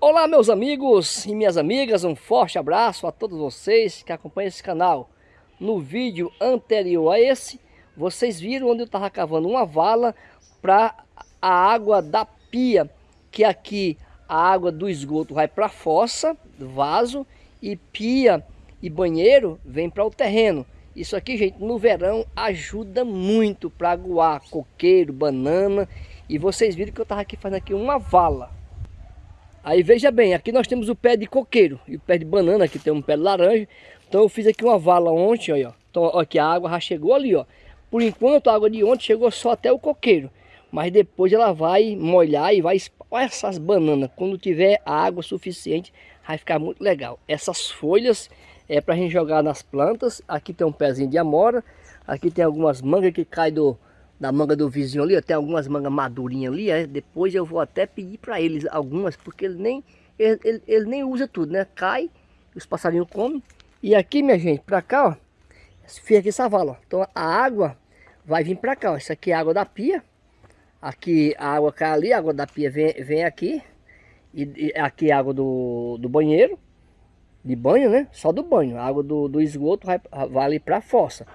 Olá meus amigos e minhas amigas, um forte abraço a todos vocês que acompanham esse canal. No vídeo anterior a esse, vocês viram onde eu estava cavando uma vala para a água da pia, que aqui a água do esgoto vai para a fossa, vaso, e pia e banheiro vem para o terreno. Isso aqui, gente, no verão ajuda muito para aguar coqueiro, banana, e vocês viram que eu estava aqui fazendo aqui uma vala. Aí veja bem, aqui nós temos o pé de coqueiro e o pé de banana, aqui tem um pé de laranja. Então eu fiz aqui uma vala ontem, ó. Então aqui a água já chegou ali, ó. Por enquanto a água de ontem chegou só até o coqueiro. Mas depois ela vai molhar e vai... Olha essas bananas, quando tiver água suficiente, vai ficar muito legal. Essas folhas é para a gente jogar nas plantas. Aqui tem um pezinho de amora. Aqui tem algumas mangas que caem do, da manga do vizinho ali, tem algumas mangas madurinhas ali, é, depois eu vou até pedir para eles algumas, porque ele nem, ele, ele, ele, nem usa tudo, né? Cai, os passarinhos comem. E aqui, minha gente, para cá, ó, fica aqui essa vala, ó. Então a água vai vir para cá, ó. Isso aqui é água da pia. Aqui a água cai ali, a água da pia vem, vem aqui. E, e aqui é a água do, do banheiro, de banho, né? Só do banho. A água do, do esgoto vai, vai ali para a fossa.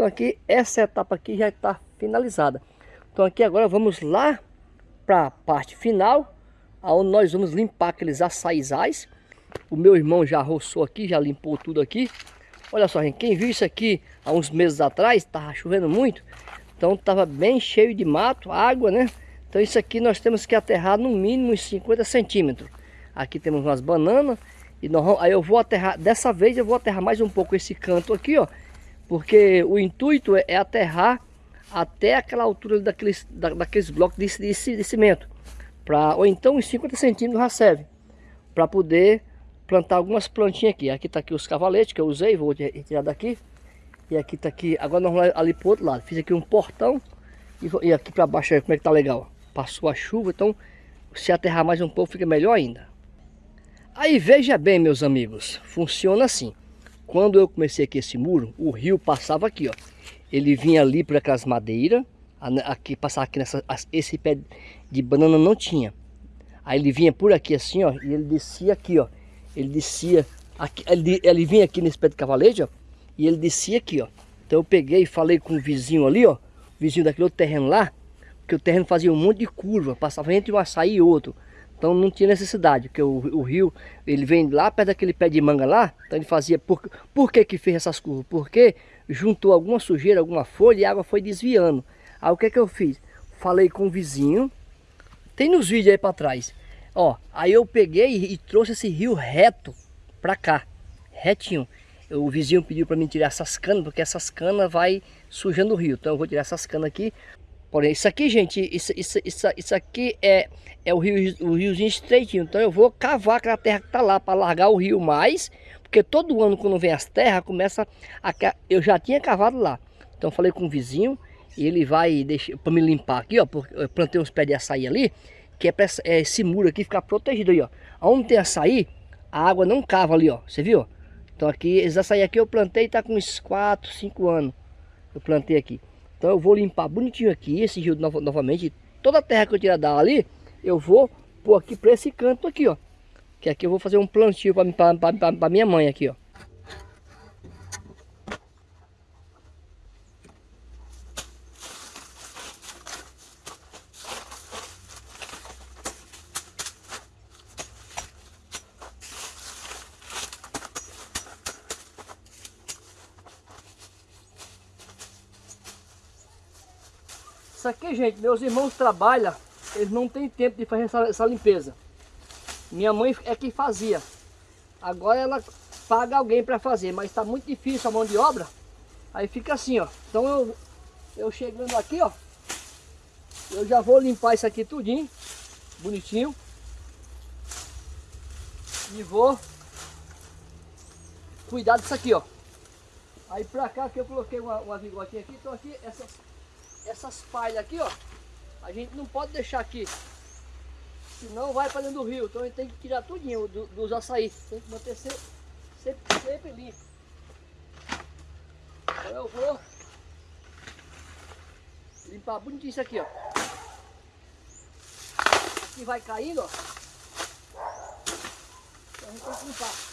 Então aqui, essa etapa aqui já está finalizada. Então aqui agora vamos lá para a parte final, onde nós vamos limpar aqueles açaizais. O meu irmão já roçou aqui, já limpou tudo aqui. Olha só, gente, quem viu isso aqui há uns meses atrás, estava chovendo muito, então estava bem cheio de mato, água, né? Então isso aqui nós temos que aterrar no mínimo uns 50 centímetros. Aqui temos umas bananas, e nós, aí eu vou aterrar, dessa vez eu vou aterrar mais um pouco esse canto aqui, ó, porque o intuito é, é aterrar até aquela altura daqueles, da, daqueles blocos de, de, de cimento. Pra, ou então uns 50 centímetros já serve. Para poder plantar algumas plantinhas aqui. Aqui está aqui os cavaletes que eu usei, vou retirar daqui. E aqui está aqui, agora nós vamos ali para o outro lado. Fiz aqui um portão e, e aqui para baixo como é que tá legal. Passou a chuva, então se aterrar mais um pouco fica melhor ainda. Aí veja bem meus amigos, funciona assim. Quando eu comecei aqui esse muro, o rio passava aqui, ó. Ele vinha ali por aquelas madeiras, aqui passava aqui nessa, esse pé de banana não tinha. Aí ele vinha por aqui assim, ó, e ele descia aqui, ó. Ele descia, aqui, ele, ele vinha aqui nesse pé de cavalete, ó, e ele descia aqui, ó. Então eu peguei e falei com o vizinho ali, ó, vizinho daquele outro terreno lá, que o terreno fazia um monte de curva, passava entre um açaí e outro. Então não tinha necessidade, porque o, o, rio, ele vem lá perto daquele pé de manga lá, então ele fazia, por, por que que fez essas curvas? Porque juntou alguma sujeira, alguma folha e a água foi desviando. Aí o que que eu fiz? Falei com o vizinho, tem nos vídeos aí para trás, ó, aí eu peguei e, e trouxe esse rio reto para cá, retinho. O vizinho pediu para mim tirar essas canas, porque essas canas vai sujando o rio, então eu vou tirar essas canas aqui, Porém, isso aqui, gente, isso, isso, isso, isso aqui é, é o, rio, o riozinho estreitinho. Então eu vou cavar aquela terra que está lá para largar o rio mais. Porque todo ano quando vem as terras, começa a... Eu já tinha cavado lá. Então falei com o vizinho e ele vai deixar para me limpar aqui, ó. Porque eu plantei uns pés de açaí ali. Que é para é, esse muro aqui ficar protegido aí, ó. Onde tem açaí, a água não cava ali, ó. Você viu? Então aqui, esse açaí aqui eu plantei tá com uns 4, 5 anos. Eu plantei aqui. Então eu vou limpar bonitinho aqui esse rio no, novamente. Toda a terra que eu tirar dali, eu vou pôr aqui para esse canto aqui, ó. Que aqui eu vou fazer um plantio para minha mãe aqui, ó. Isso aqui, gente, meus irmãos trabalham, eles não têm tempo de fazer essa, essa limpeza. Minha mãe é que fazia. Agora ela paga alguém para fazer, mas está muito difícil a mão de obra. Aí fica assim, ó. Então eu, eu chegando aqui, ó. Eu já vou limpar isso aqui tudinho. Bonitinho. E vou cuidar disso aqui, ó. Aí pra cá que eu coloquei uma, uma vigotinha aqui. Então aqui essas essas palhas aqui, ó, a gente não pode deixar aqui, senão vai para dentro do rio. Então a gente tem que tirar tudinho do, dos açaí, tem que manter sempre, sempre, sempre limpo. Então eu vou limpar bonitinho isso aqui, ó. Aqui vai caindo, ó. a gente tem que limpar.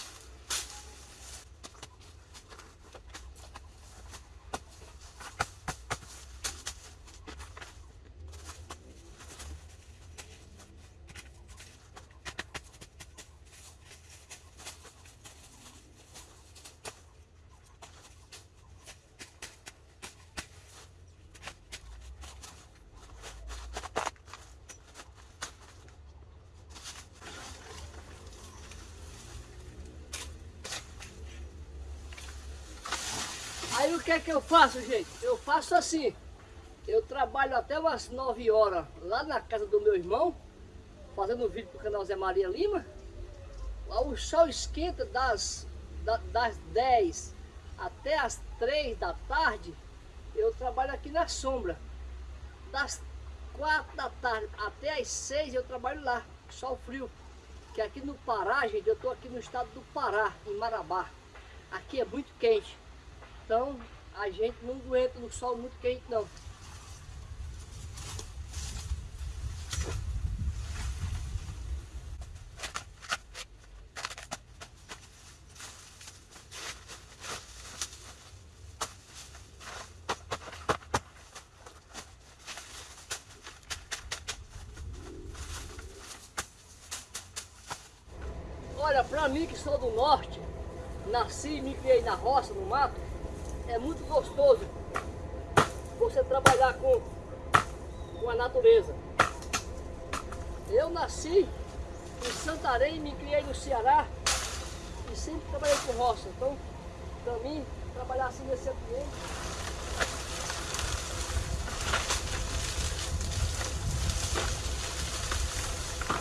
Que é que eu faço, gente? Eu faço assim. Eu trabalho até umas 9 horas lá na casa do meu irmão, fazendo vídeo pro canal Zé Maria Lima. O sol esquenta das, das 10 até as 3 da tarde. Eu trabalho aqui na sombra. Das 4 da tarde até as 6 eu trabalho lá, sol frio. Que aqui no Pará, gente, eu estou aqui no estado do Pará, em Marabá. Aqui é muito quente. Então a gente não aguenta no sol muito quente não. Olha, pra mim que sou do norte, nasci e me criei na roça, no mato, é muito gostoso você trabalhar com, com a natureza. Eu nasci em Santarém, me criei no Ceará e sempre trabalhei com roça. Então, para mim, trabalhar assim nesse ambiente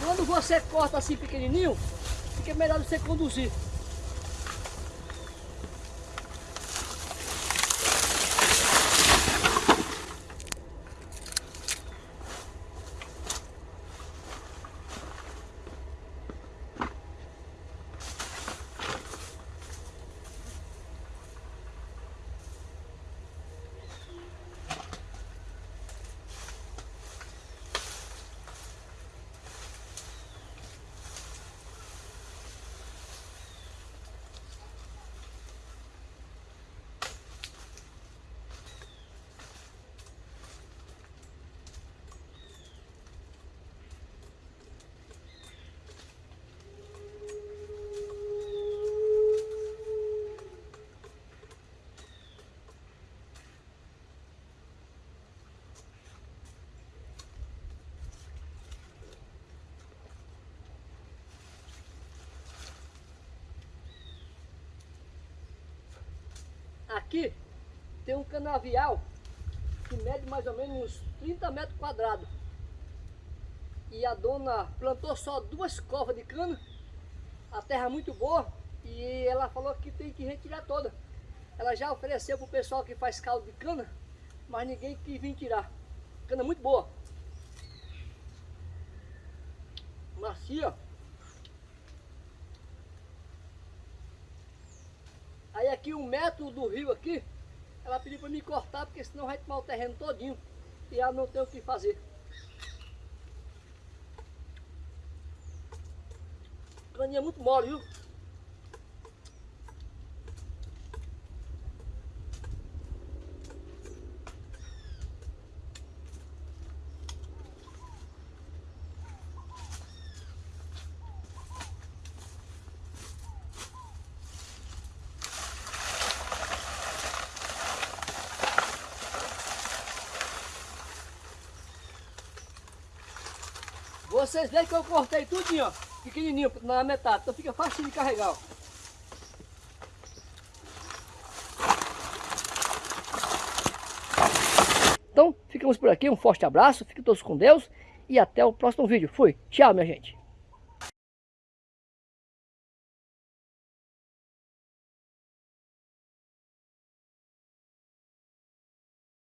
Quando você corta assim pequenininho, fica melhor você conduzir. Aqui tem um canavial que mede mais ou menos uns 30 metros quadrados. E a dona plantou só duas covas de cana, a terra é muito boa, e ela falou que tem que retirar toda. Ela já ofereceu para o pessoal que faz caldo de cana, mas ninguém quis vir tirar. Cana muito boa. Macia. Aí aqui um metro do rio aqui, ela pediu para me cortar, porque senão vai tomar o terreno todinho. E ela não tem o que fazer. Caninha muito mole, viu? Vocês veem que eu cortei tudinho, ó, pequenininho, na metade, então fica fácil de carregar, ó. Então, ficamos por aqui, um forte abraço, fiquem todos com Deus e até o próximo vídeo. Fui, tchau minha gente.